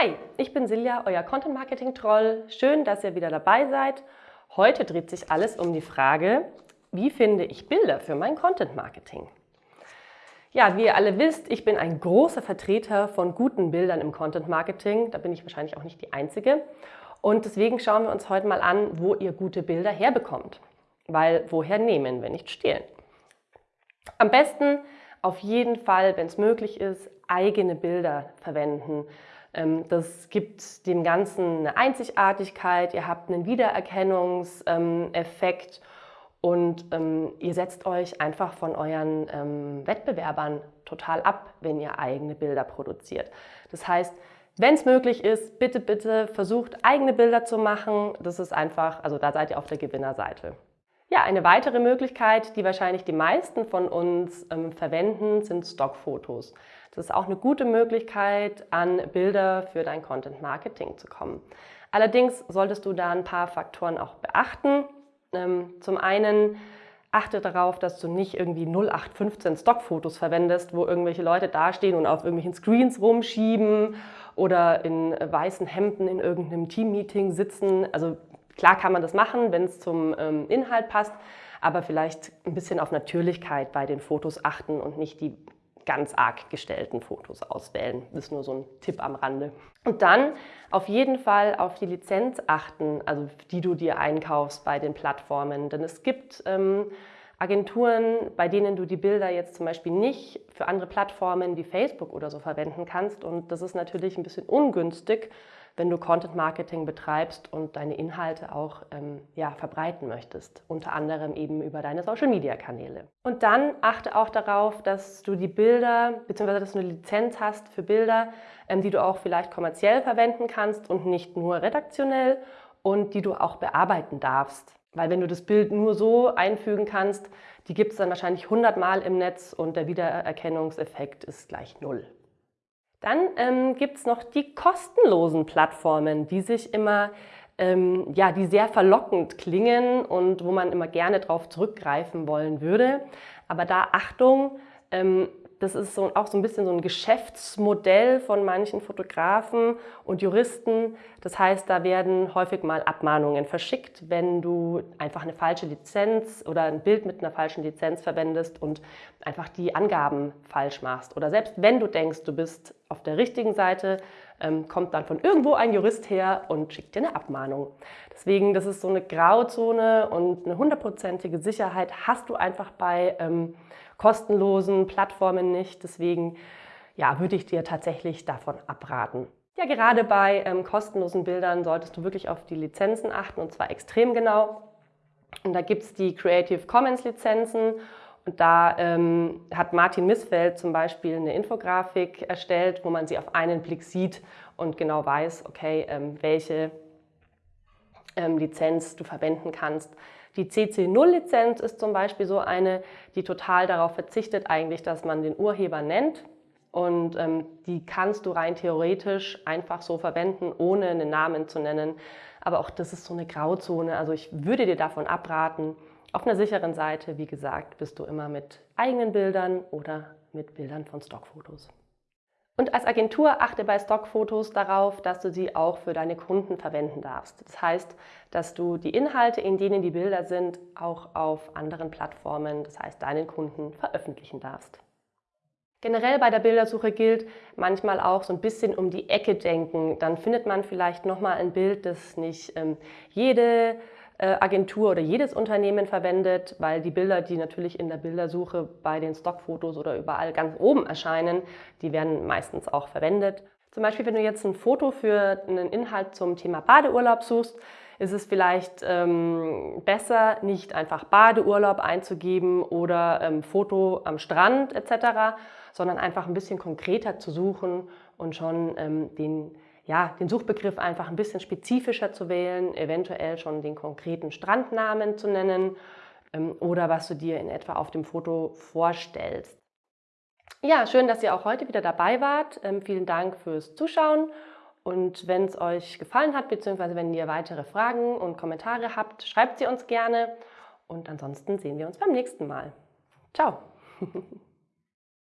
Hi, ich bin Silja, euer Content Marketing Troll. Schön, dass ihr wieder dabei seid. Heute dreht sich alles um die Frage, wie finde ich Bilder für mein Content Marketing? Ja, wie ihr alle wisst, ich bin ein großer Vertreter von guten Bildern im Content Marketing. Da bin ich wahrscheinlich auch nicht die Einzige. Und deswegen schauen wir uns heute mal an, wo ihr gute Bilder herbekommt. Weil woher nehmen, wenn nicht stehlen? Am besten auf jeden Fall, wenn es möglich ist, eigene Bilder verwenden. Ähm, das gibt dem Ganzen eine Einzigartigkeit, ihr habt einen Wiedererkennungseffekt und ähm, ihr setzt euch einfach von euren ähm, Wettbewerbern total ab, wenn ihr eigene Bilder produziert. Das heißt, wenn es möglich ist, bitte, bitte versucht eigene Bilder zu machen. Das ist einfach, also da seid ihr auf der Gewinnerseite. Ja, eine weitere Möglichkeit, die wahrscheinlich die meisten von uns ähm, verwenden, sind Stockfotos. Das ist auch eine gute Möglichkeit, an Bilder für dein Content Marketing zu kommen. Allerdings solltest du da ein paar Faktoren auch beachten. Ähm, zum einen achte darauf, dass du nicht irgendwie 0815 Stockfotos verwendest, wo irgendwelche Leute dastehen und auf irgendwelchen Screens rumschieben oder in weißen Hemden in irgendeinem Teammeeting sitzen. Also Klar kann man das machen, wenn es zum ähm, Inhalt passt, aber vielleicht ein bisschen auf Natürlichkeit bei den Fotos achten und nicht die ganz arg gestellten Fotos auswählen. Das ist nur so ein Tipp am Rande. Und dann auf jeden Fall auf die Lizenz achten, also die du dir einkaufst bei den Plattformen. Denn es gibt ähm, Agenturen, bei denen du die Bilder jetzt zum Beispiel nicht für andere Plattformen wie Facebook oder so verwenden kannst. Und das ist natürlich ein bisschen ungünstig, wenn du Content Marketing betreibst und deine Inhalte auch ähm, ja, verbreiten möchtest, unter anderem eben über deine Social Media Kanäle. Und dann achte auch darauf, dass du die Bilder, beziehungsweise dass du eine Lizenz hast für Bilder, ähm, die du auch vielleicht kommerziell verwenden kannst und nicht nur redaktionell und die du auch bearbeiten darfst. Weil wenn du das Bild nur so einfügen kannst, die gibt es dann wahrscheinlich 100 Mal im Netz und der Wiedererkennungseffekt ist gleich null. Dann ähm, gibt es noch die kostenlosen Plattformen, die sich immer, ähm, ja, die sehr verlockend klingen und wo man immer gerne darauf zurückgreifen wollen würde. Aber da Achtung, ähm, das ist so, auch so ein bisschen so ein Geschäftsmodell von manchen Fotografen und Juristen. Das heißt, da werden häufig mal Abmahnungen verschickt, wenn du einfach eine falsche Lizenz oder ein Bild mit einer falschen Lizenz verwendest und einfach die Angaben falsch machst. Oder selbst wenn du denkst, du bist auf der richtigen Seite, ähm, kommt dann von irgendwo ein Jurist her und schickt dir eine Abmahnung. Deswegen, das ist so eine Grauzone und eine hundertprozentige Sicherheit hast du einfach bei ähm, kostenlosen Plattformen nicht. Deswegen ja, würde ich dir tatsächlich davon abraten. Ja, gerade bei ähm, kostenlosen Bildern solltest du wirklich auf die Lizenzen achten und zwar extrem genau. Und da gibt es die Creative Commons Lizenzen und da ähm, hat Martin Missfeld zum Beispiel eine Infografik erstellt, wo man sie auf einen Blick sieht und genau weiß, okay, ähm, welche ähm, Lizenz du verwenden kannst. Die CC0-Lizenz ist zum Beispiel so eine, die total darauf verzichtet eigentlich, dass man den Urheber nennt. Und ähm, die kannst du rein theoretisch einfach so verwenden, ohne einen Namen zu nennen. Aber auch das ist so eine Grauzone. Also ich würde dir davon abraten. Auf einer sicheren Seite, wie gesagt, bist du immer mit eigenen Bildern oder mit Bildern von Stockfotos. Und als Agentur achte bei Stockfotos darauf, dass du sie auch für deine Kunden verwenden darfst. Das heißt, dass du die Inhalte, in denen die Bilder sind, auch auf anderen Plattformen, das heißt deinen Kunden, veröffentlichen darfst. Generell bei der Bildersuche gilt manchmal auch so ein bisschen um die Ecke denken. Dann findet man vielleicht nochmal ein Bild, das nicht ähm, jede Agentur oder jedes Unternehmen verwendet, weil die Bilder, die natürlich in der Bildersuche bei den Stockfotos oder überall ganz oben erscheinen, die werden meistens auch verwendet. Zum Beispiel, wenn du jetzt ein Foto für einen Inhalt zum Thema Badeurlaub suchst, ist es vielleicht ähm, besser, nicht einfach Badeurlaub einzugeben oder ähm, Foto am Strand etc., sondern einfach ein bisschen konkreter zu suchen und schon ähm, den ja, den Suchbegriff einfach ein bisschen spezifischer zu wählen, eventuell schon den konkreten Strandnamen zu nennen ähm, oder was du dir in etwa auf dem Foto vorstellst. Ja, schön, dass ihr auch heute wieder dabei wart. Ähm, vielen Dank fürs Zuschauen. Und wenn es euch gefallen hat, beziehungsweise wenn ihr weitere Fragen und Kommentare habt, schreibt sie uns gerne. Und ansonsten sehen wir uns beim nächsten Mal. Ciao!